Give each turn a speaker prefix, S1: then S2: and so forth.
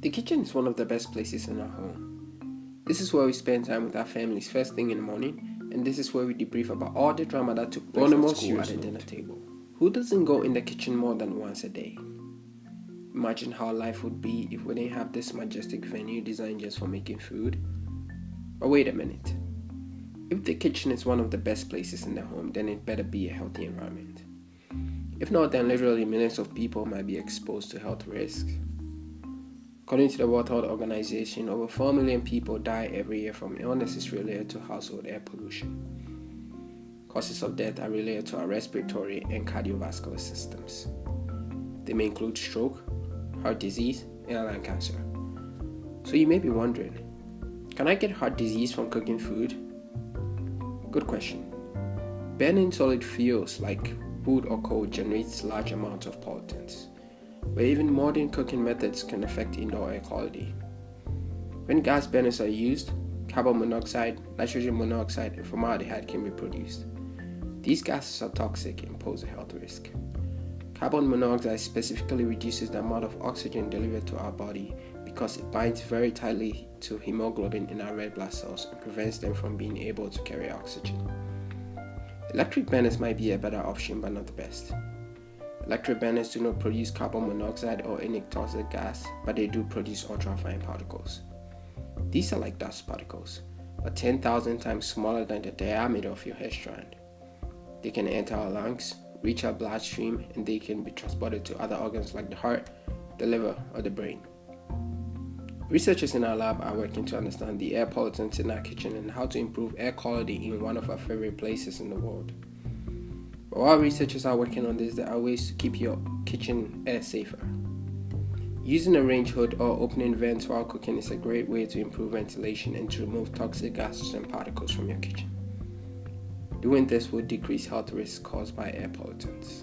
S1: The kitchen is one of the best places in our home. This is where we spend time with our families first thing in the morning, and this is where we debrief about all the drama that took place at school at the dinner table. Who doesn't go in the kitchen more than once a day? Imagine how life would be if we didn't have this majestic venue designed just for making food. But wait a minute. If the kitchen is one of the best places in the home, then it better be a healthy environment. If not, then literally millions of people might be exposed to health risks. According to the World Health Organization, over 4 million people die every year from illnesses related to household air pollution. Causes of death are related to our respiratory and cardiovascular systems. They may include stroke, heart disease, and lung cancer. So you may be wondering, can I get heart disease from cooking food? Good question. Burning solid fuels like wood or coal generates large amounts of pollutants but even modern cooking methods can affect indoor air quality. When gas burners are used, carbon monoxide, nitrogen monoxide, and formaldehyde can be produced. These gases are toxic and pose a health risk. Carbon monoxide specifically reduces the amount of oxygen delivered to our body because it binds very tightly to hemoglobin in our red blood cells and prevents them from being able to carry oxygen. Electric burners might be a better option but not the best. Electric burners do not produce carbon monoxide or any toxic gas, but they do produce ultrafine particles. These are like dust particles, but 10,000 times smaller than the diameter of your hair strand. They can enter our lungs, reach our bloodstream, and they can be transported to other organs like the heart, the liver, or the brain. Researchers in our lab are working to understand the air pollutants in our kitchen and how to improve air quality in one of our favorite places in the world. But while researchers are working on this, there are ways to keep your kitchen air safer. Using a range hood or opening vents while cooking is a great way to improve ventilation and to remove toxic gases and particles from your kitchen. Doing this will decrease health risks caused by air pollutants.